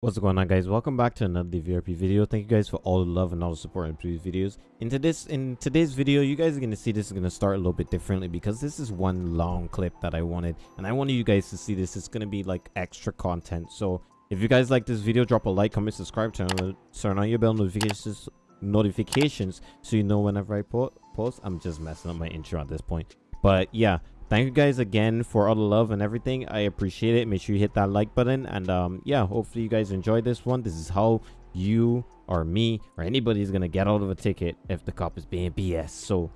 What's going on guys? Welcome back to another DVRP video. Thank you guys for all the love and all the support in previous videos. in this in today's video, you guys are gonna see this is gonna start a little bit differently because this is one long clip that I wanted and I wanted you guys to see this. It's gonna be like extra content. So if you guys like this video, drop a like, comment, subscribe, turn on turn on your bell notifications notifications so you know whenever I po post. I'm just messing up my intro at this point. But yeah, thank you guys again for all the love and everything. I appreciate it. Make sure you hit that like button. And um yeah hopefully you guys enjoyed this one. This is how you or me or anybody is gonna get out of a ticket if the cop is being bs so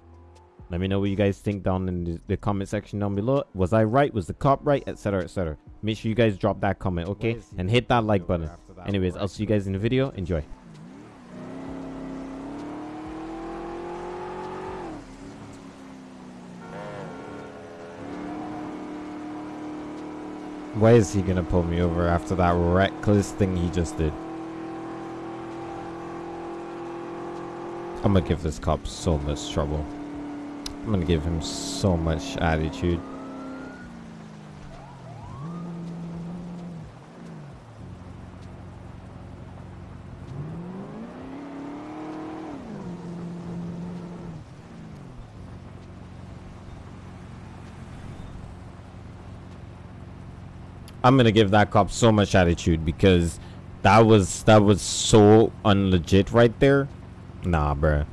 let me know what you guys think down in the, the comment section down below. Was i right? Was the cop right? Etc etc make sure you guys drop that comment okay? And hit that like button. anyways i'll see you guys in the video. Enjoy Why is he gonna pull me over after that reckless thing he just did? I'm gonna give this cop so much trouble. I'm gonna give him so much attitude. I'm gonna give that cop so much attitude because that was that was so unlegit right there. Nah, bruh.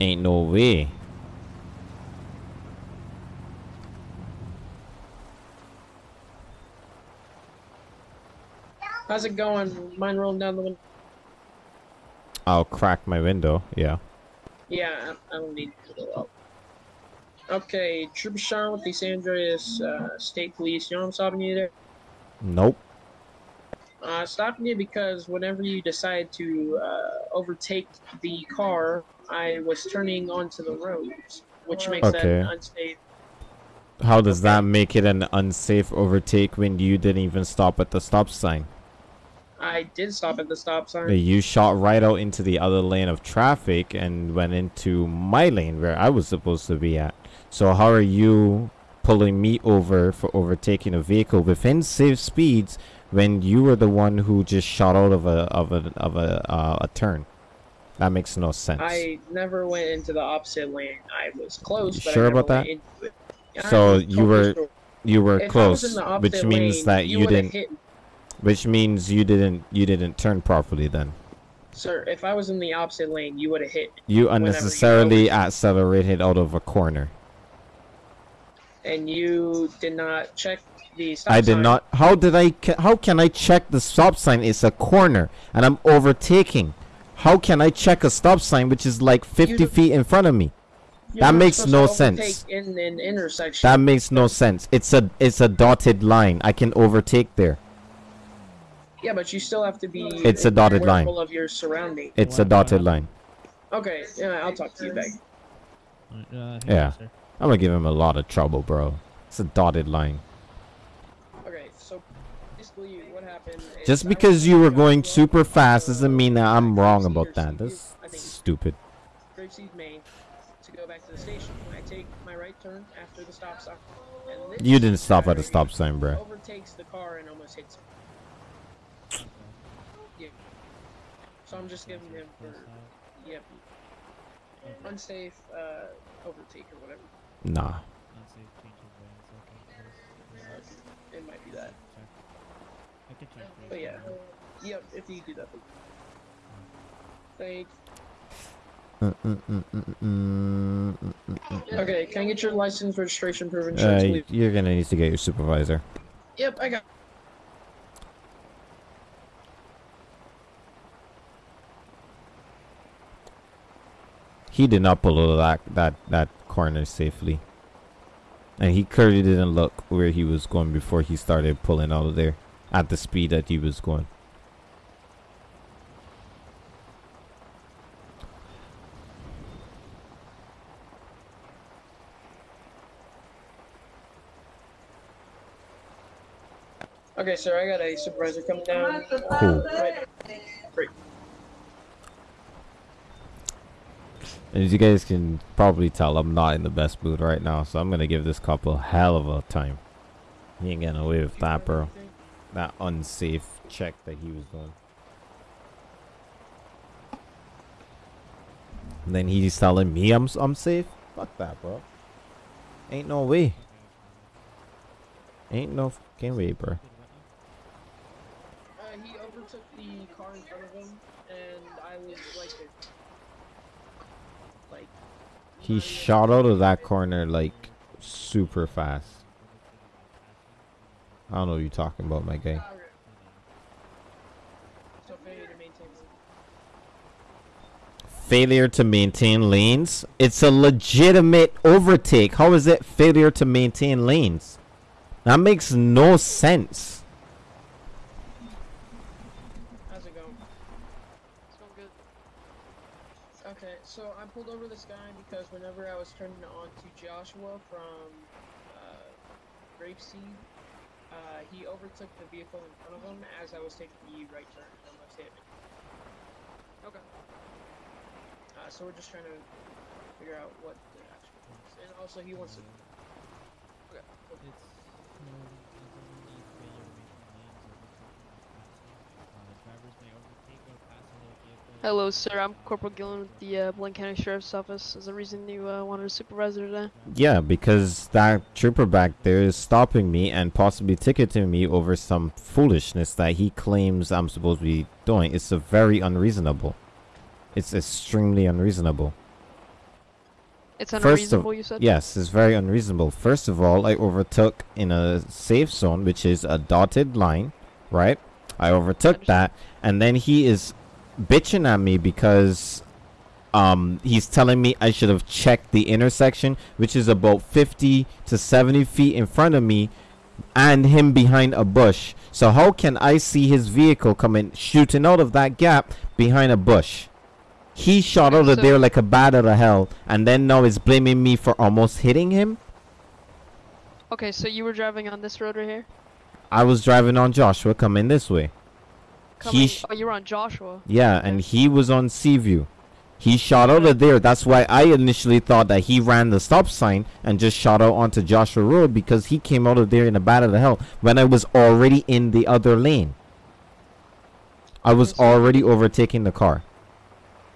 Ain't no way. How's it going? Mine rolling down the window. I'll crack my window. Yeah. Yeah, I don't need to go up. Okay, Trooper Sean with the San Andreas uh, State Police. You know I'm stopping you there? Nope. Uh, stopping you because whenever you decide to uh, overtake the car, I was turning onto the roads, which makes Okay. that unsafe. How does Okay. that make it an unsafe overtake when you didn't even stop at the stop sign? I did stop at the stop sign. You shot right out into the other lane of traffic and went into my lane where I was supposed to be at. So how are you pulling me over for overtaking a vehicle within safe speeds when you were the one who just shot out of a of a of a uh, a turn? That makes no sense. I never went into the opposite lane. I was close. Sure about that? went into it. Yeah, So you were- sure. you were If I was in close, which means lane, that you, didn't hit which means you didn't you didn't turn properly then. Sir, if I was in the opposite lane, you would have hit You Whenever you unnecessarily accelerated out of a corner. And you did not check the stop sign. I did sign. not. How did I? How can I check the stop sign? It's a corner, and I'm overtaking. How can I check a stop sign which is like 50 don't- feet in front of me? You're that not makes supposed no to overtake sense. In an intersection. That makes no sense. It's a it's a dotted line. I can overtake there. yeah, but you still have to be. It's a dotted line. aware of your surroundings. It's a dotted line. Okay, yeah, I'll talk to you back. Uh, Yeah. I'm gonna give him a lot of trouble, bro. It's a dotted line. Okay, so basically, what happened? is Just because you were going super fast doesn't mean that I'm wrong about that. That's stupid. Grapeseed, Maine, to go back to the station. I take my right turn after the stop sign. You didn't stop at a stop sign, bro. Overtakes the car and almost hits. Yeah. So I'm just giving him for yep unsafe uh, overtake or whatever. Nah. It might be that. I can check for you. But yeah. Yep. If you do that. Thanks. Mm, mm, mm. Okay. Can I get your license, registration, proof, of insurance, Uh, you're gonna need to get your supervisor. Yep. I got. He did not pull that that that corner safely, and he clearly didn't look where he was going before he started pulling out of there at the speed that he was going. Okay, sir. I got a supervisor coming down. Cool. Right. As you guys can probably tell, I'm not in the best mood right now, so I'm going to give this couple hell of a time. He ain't getting away with that, bro. That unsafe check that he was doing. And then he's telling me I'm I'm safe. Fuck that, bro. Ain't no way. Ain't no fucking way, bro. He shot out of that corner like super fast. I don't know what you're talking about, my guy. Failure to maintain. Failure to maintain lanes. It's a legitimate overtake. How is it failure to maintain lanes? That makes no sense. How's it going? It's going good. Okay, so I pulled over this guy because whenever I was turning on to Joshua from uh, Grapeseed, uh, he overtook the vehicle in front of him as I was taking the right turn. and almost hit me. Okay. Uh, so we're just trying to figure out what the actual is. And also, he wants to. Okay. It's no, it's only failure to maintain lanes or overtaking is passing. Uh, drivers may overtake or pass another vehicle. Hello, sir. I'm Corporal Gillen with the uh, Blaine County Sheriff's Office. Is the reason you uh, wanted a supervisor today? Yeah, because that trooper back there is stopping me and possibly ticketing me over some foolishness that he claims I'm supposed to be doing. It's a very unreasonable. It's extremely unreasonable. It's First of- unreasonable, you said? Yes, it's very unreasonable. First of all, I overtook in a safe zone, which is a dotted line, right? I overtook Understand. that, and then he is bitching at me because um he's telling me I should have checked the intersection, which is about 50 to 70 feet in front of me, and him behind a bush. So how can I see his vehicle coming shooting out of that gap behind a bush? He shot out of so- there like a bat out of hell, and then now is blaming me for almost hitting him. Okay, so you were driving on this road right here? I was driving on Joshua coming this way. Coming, sh- oh, you were on Joshua. Yeah, and he was on Seaview. He shot out of there. That's why I initially thought that he ran the stop sign and just shot out onto Joshua Road because he came out of there in a bat of the hell when I was already in the other lane. I was already overtaking the car.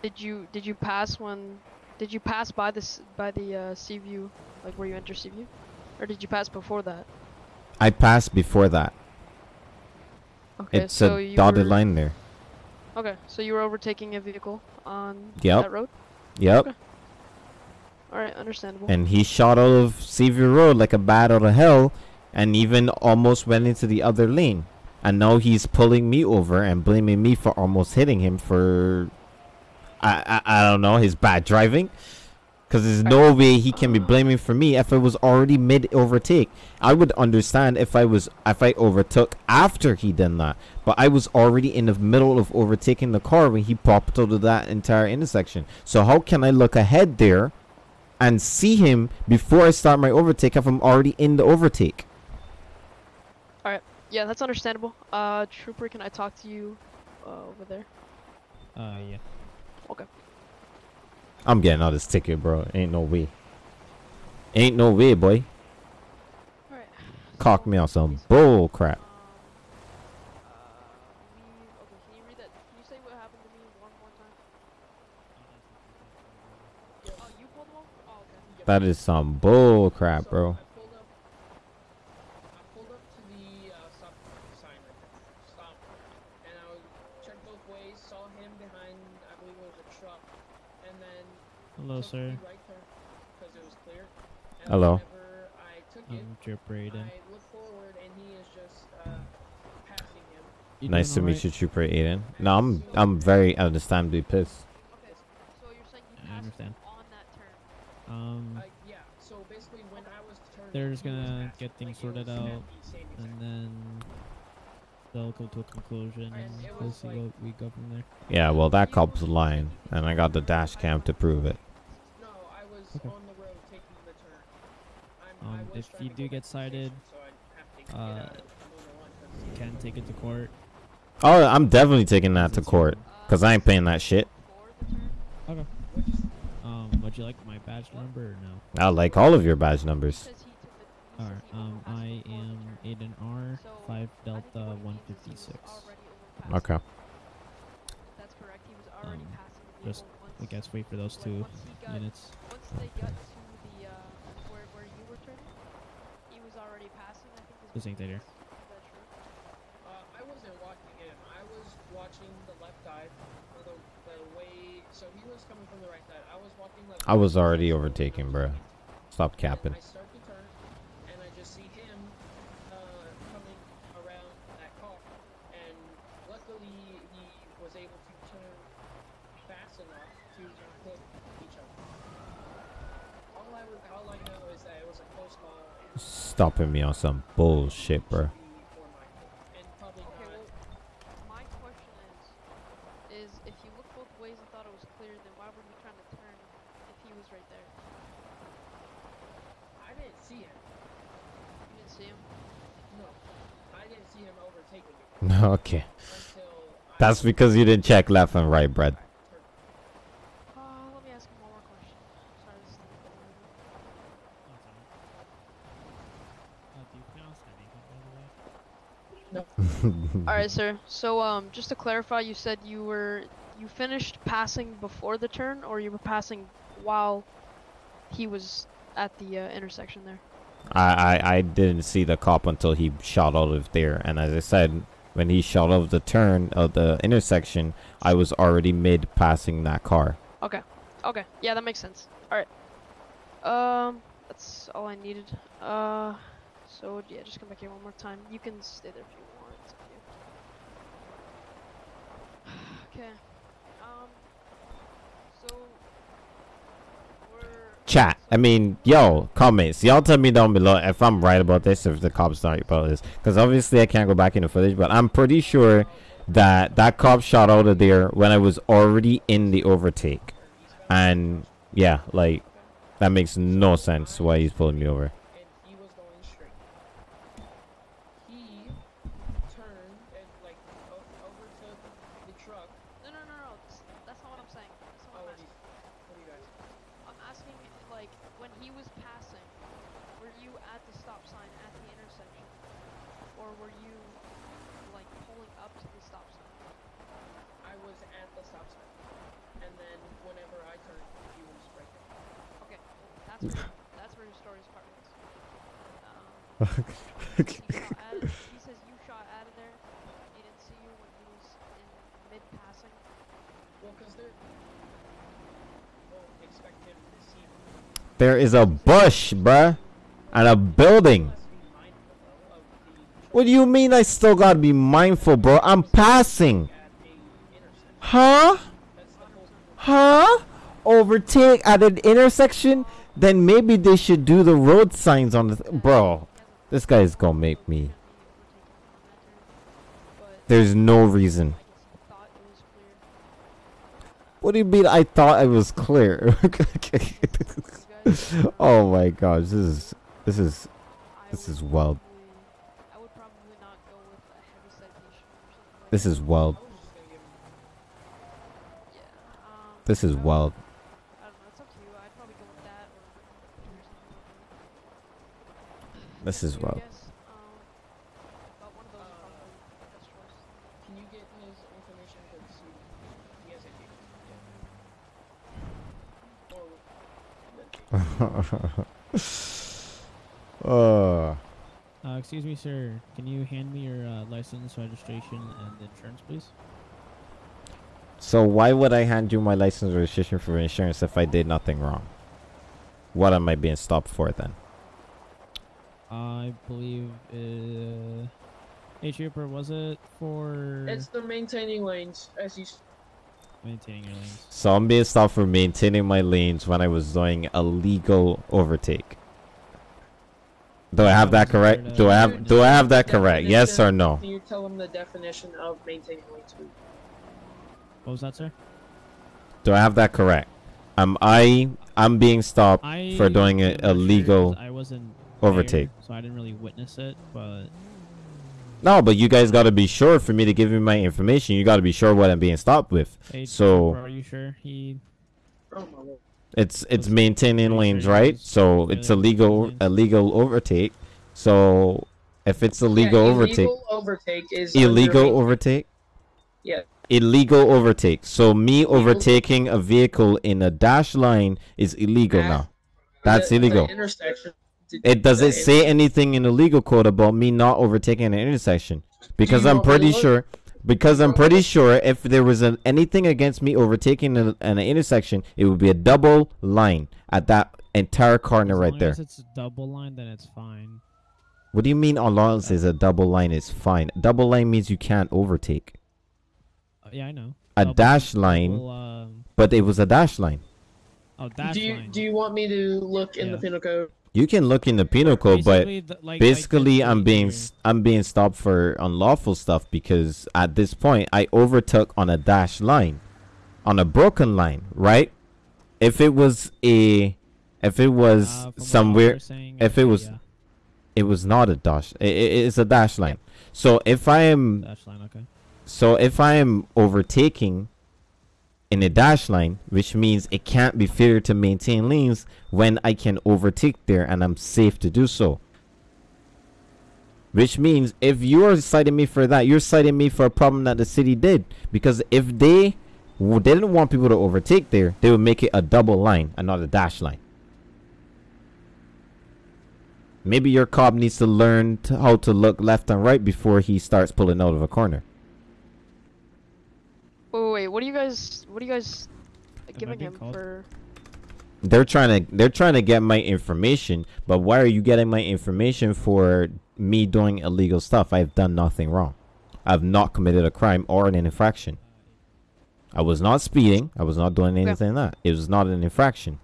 Did you did you pass when did you pass by this by the uh, Seaview like where you enter Seaview, or did you pass before that? I passed before that. Okay, it's so a you dotted line there. Okay, so you were overtaking a vehicle on Yep. that road. Yep. Okay. All right, understandable. And he shot out of Seaview Road like a bat out of hell and even almost went into the other lane. And now he's pulling me over and blaming me for almost hitting him for I I, I don't know, his bad driving. Cause there's no way he can be blaming for me if I was already mid overtake. I would understand if I was if I overtook after he done that. But I was already in the middle of overtaking the car when he popped out of that entire intersection. So how can I look ahead there and see him before I start my overtake if I'm already in the overtake? All right, yeah, that's understandable. Uh, Trooper, can I talk to you uh, over there? Uh, yeah. I'm getting out this ticket, bro. Ain't no way. Ain't no way, boy. All. Cock me on some bull crap. That? Is some bull crap, bro. I pulled up. I pulled up to the stop sign right there. Stop. And I was checked both ways. Saw him behind. I believe it was a truck. And then Hello, took sir. the right turn because it was clear. And Hello. I took I'm Trooper Aiden. I looked forward and he is just uh, passing him. You Nice to doing meet alright? you, Trooper Aiden. No, I'm I'm very understandably pissed. Okay, so you're saying you I passed understand. on that turn? Um, Uh, yeah. So basically, when I was turning, They're just gonna get things Like, sorted out, and then they'll go to a conclusion, And and we'll see like- what we go from there. Yeah, well, that cop's lying, and I got the dash cam to prove it. No, I was Okay. on the road taking the turn. I'm, I Um, was if you do get back to the cited, so I'd have to get uh, out of Luna One 'cause- You can take it to court. Oh, I'm definitely taking that to court, cause I ain't paying that shit. For the turn? Okay. Um, would you like my badge number or no? I like all of your badge numbers. Alright. Um, I am turn. Aiden R. Five Delta what it means is he one was fifty six. already overpassing. Okay. That's correct. He was already Um, passing the just vehicle once I guess wait for those two once he got, units. once they got to the uh, where where you were turning, he was already passing. I think. This ain't there. Is that true? Uh, I wasn't watching him. I was watching the left side, the, the way. So he was coming from the right side. I was walking left. I was already so overtaking, I was bruh. Stop And capping. I start to turn, and I just see him uh, coming around that car. And luckily, he was able to turn fast enough to hit each other. All I, re- all I know is that it was a close call. And Stopping me on some bullshit, bro. should be more mindful. And probably Okay, not. well, my question is, is if you look both ways and thought it was clear, then why were you trying to turn if he was right there? I didn't see him. You didn't see him. No, I didn't see him You didn't see him? No. I didn't see him overtaking me okay. That's because you didn't check left and right, Brad. turned. Uh, let me ask him one more question. Sorry, this is taking a little bit. Oh, it's alright. Uh, do you pronounce anything, by the way? All right, sir. So, um, just to clarify, you said you were you finished passing before the turn, or you were passing while he was at the uh, intersection there. I, I I didn't see the cop until he shot out of there, and as I said, when he shot out of the turn of the intersection, I was already mid passing that car. Okay. Okay. Yeah, that makes sense. All right. Um, that's all I needed. Uh, so yeah, just come back here one more time. You can stay there if you want. It's up to you. Okay. Um. So Chat. I mean, yo, comments. Y'all tell me down below if I'm right about this, if the cop's not about this. Because obviously I can't go back in the footage, but I'm pretty sure that that cop shot out of there when I was already in the overtake. And yeah, like, that makes no sense why he's pulling me over. and he was going straight. He turned and like o- overtook the truck. no, no, no, no. That's, that's not what I'm saying. That's not Oh, what what I'm do asking. you, what do you guys? I'm asking, like, when he was passing, were you at the stop sign at the intersection? Or were you, like, pulling up to the stop sign? I was at the stop sign, and then whenever I turned, he was right there. Okay, well, that's where, your story's part is. Um, he, shot it, he says you shot out of there, he didn't see you when he was in mid-passing. Well, because they're won't expect him to see me. There is a bush, bruh, and a building. Let's be mindful though of the truck What do you mean I still gotta be mindful, bro? I'm passing. at a intersection. Huh? That's the whole. Huh? Overtake at an intersection? Then maybe they should do the road signs on the. Th- bro, this guy is gonna make me. There's no reason. What do you mean I thought I was clear? oh my gosh, this is. This is. This is wild. This is wild. This is wild. I don't know, it's up to you. I'd probably go with that or, or something like that. This Up is to you, I wild. guess, um, but one of those is probably the best choice. Can you get his information? Because he, he has a case. Or. uh, Uh, excuse me, sir. Can you hand me your uh, license, registration, and insurance, please? so why would I hand you my license registration for insurance if I did nothing wrong? What am I being stopped for then? I believe. Uh, hey, trooper, was it for It's the maintaining lanes, as you. maintaining your lanes? So I'm being stopped for maintaining my lanes when I was doing a legal overtake. Do I have that correct? Do I have do I have that correct? Yes or no? Can you tell him the definition of maintaining lanes? What was that, sir? Do I have that correct? Am I I'm being stopped I for doing a, am not sure a 'cause legal I wasn't overtake. there, so I didn't really witness it. But No, but you guys got to be sure for me to give you my information. You got to be sure what I'm being stopped with. hey, So- trooper, are you sure he? Oh my lord. It's it's Was- maintaining pretty lanes, right? So it's a really legal a legal overtake. So if it's a Yeah, legal overtake, Illegal overtake is illegal main- overtake. Yeah. illegal overtake. So me overtaking a vehicle in a dash line is illegal At now. That's the- the illegal. intersection. Did- It does the- it say anything in the legal code about me not overtaking an intersection? Because I'm want me to pretty look? sure. Because I'm want me to pretty sure if there was an, anything against me overtaking an, an intersection, it would be a double line at that entire corner As right long there. as it's a double line, then it's fine. What do you mean? Allah says a double line is fine. Double line means you can't overtake. Uh, yeah, I know. A Double- dash line, double, um, but it was a dash line. oh, dash do you line. do you want me to look in the penal code? You can look in the penal code, but Basically, the- like- basically i'm being i'm being stopped for unlawful stuff because at this point i overtook on a dash line on a broken line right? If it was a if it was Uh, somewhere saying, if it was- yeah, it was not a dash i i- it's a dash line. So if i am dash line, okay. so if i am overtaking in a dash line which means it can't be fair to maintain lanes when i can overtake there and i'm safe to do so which means if you're citing me for that, you're citing me for a problem that the city did. Because if they didn't want people to overtake there, they would make it a double line and not a dash line. Maybe your cop needs to learn to how to look left and right before he starts pulling out of a corner. Wait, wait, wait, what are you guys? What are you guys I giving him called? for? They're trying to they're trying to get my information, but why are you getting my information for me doing illegal stuff? I've done nothing wrong. I've not committed a crime or an infraction. I was not speeding. I was not doing Okay. anything like that. It was not an infraction.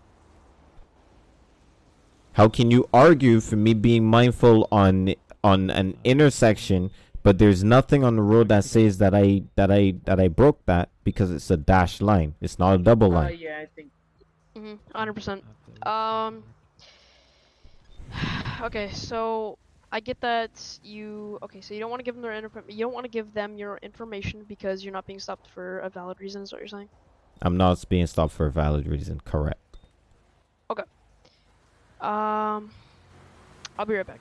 How can you argue for me being mindful on on an intersection, but there's nothing on the road that says that I that I that I broke that because it's a dash line. It's not a double Uh, line. yeah, I think. Mm-hmm, hundred percent. Um. Okay, so I get that you. Okay, so you don't want to give them their info. You don't want to give them your information because you're not being stopped for a valid reason. Is what you're saying? I'm not being stopped for a valid reason. Correct. Okay. Um. I'll be right back.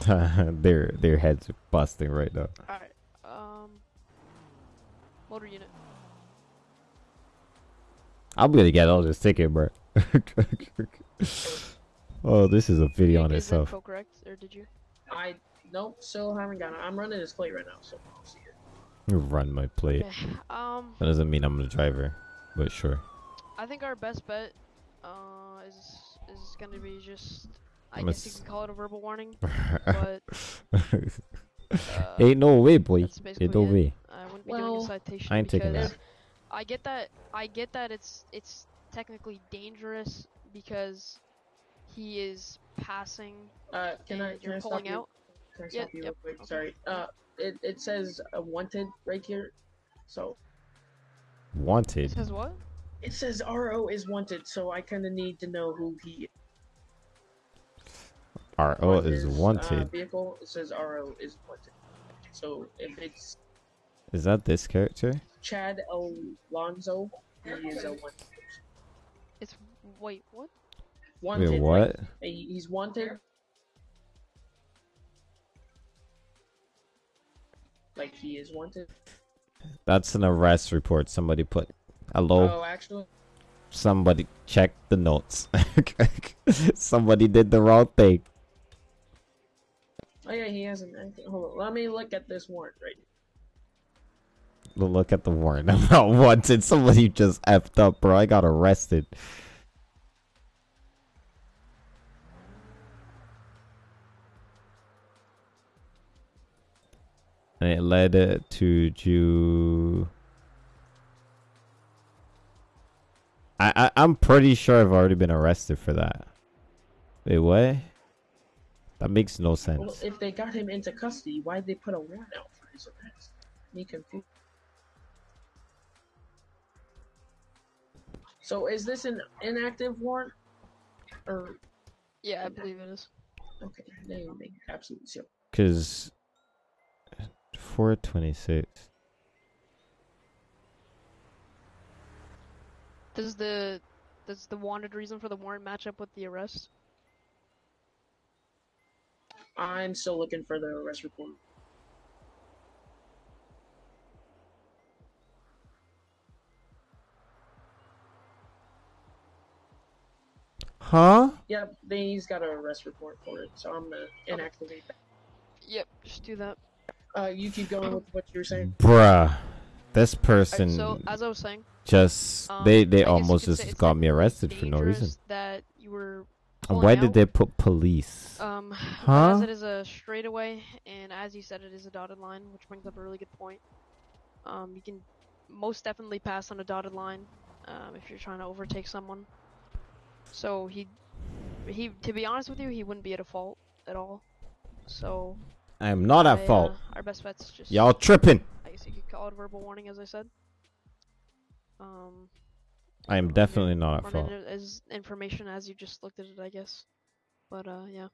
their their heads are busting right now. All right. Um. Motor unit. I'm gonna get all this ticket, bro. oh, this is a video on itself. info correct, or did you? I nope, still haven't got it. I'm running this plate right now, so I'll see it. Run my plate. Okay. Um. That doesn't mean I'm the driver, but sure. I think our best bet uh, is is gonna be just I I'm guess you ass- can call it a verbal warning, but uh, Ain't no way, boy. that's Ain't no it. way. I wouldn't be doing Well, a citation I ain't taking that. I get that I get that it's it's technically dangerous because he is passing Uh, can I and can you're I stop pulling you? out. Can I Yep, stop you yep, real quick? okay. Sorry. Uh, it it says uh, wanted right here, so It Wanted. says what? it says RO is wanted, so I kind of need to know who he RO on is his, Uh, wanted. vehicle. It says RO is wanted. So if it's Is that this character? Chad Alonso, he is a wanted. It's wait what? Wanted. Wait, what? he- he's wanted. Like he is wanted. That's an arrest report. Somebody put. Hello. Oh, actually, Somebody check the notes. Somebody did the wrong thing. Oh yeah, he hasn't. anything- Hold on, let me look at this warrant right. Look at the warrant. I'm not wanted. Somebody just effed up, bro. I got arrested. And it led uh, to Jew. I, I I'm pretty sure I've already been arrested for that. Wait, what? That makes no Well, sense. if they got him into custody, why'd they put a warrant out for his arrest? Me confused. So is this an inactive warrant? Or Yeah, I believe it is. okay, they make absolutely zero. Cause 426. Does the does the wanted reason for the warrant match up with the arrest? I'm still looking for the arrest report. Huh? Yep, he's got an arrest report for it, so I'm gonna inactivate that. Yep, just do that. Uh, you keep going with what you're saying. Bruh, this person. Right, so as I was saying, just um, they they I almost just got me arrested for no reason. That you were and why did they put police? Um, Huh? as it is a straightaway, and as you said, it is a dotted line, which brings up a really good point. Um, you can most definitely pass on a dotted line, um, if you're trying to overtake someone. So he, he, to be honest with you, he wouldn't be at a fault at all. So I am not I, at fault. Uh, our best bet's just. Y'all tripping. I guess you could call it a verbal warning, as I said. Um, I am definitely not at running fault. as information as you just looked at it, I guess. But uh, yeah.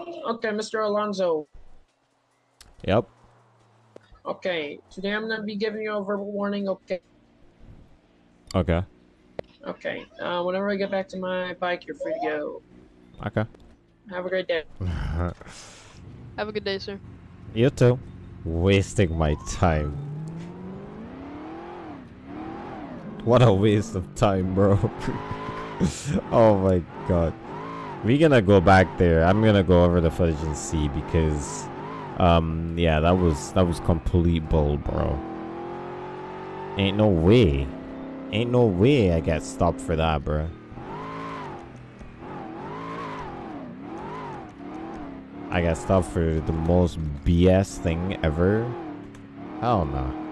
Okay, Mr. Alonso. Yep. Okay, today I'm gonna be giving you a verbal warning. Okay. Okay. Okay. Uh, whenever I get back to my bike, you're free to go. Okay. Have a great day. Have a good day, sir. you too. Wasting my time. What a waste of time, bro. oh my god. We gonna go back there. I'm gonna go over the footage and see because um yeah, that was that was complete bull, bro. Ain't no way. Ain't no way I got stopped for that, bro. I got stopped for the most BS thing ever. Hell no.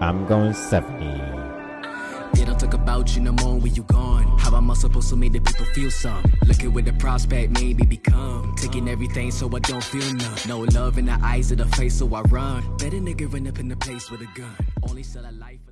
I'm going 70. They don't talk about you no more when you gone. How am I supposed to make the people feel some? Looking with the prospect, maybe become. Taking everything so I don't feel none. No love in the eyes of the face, so I run. Better nigga run up in the place with a gun. Only sell a life.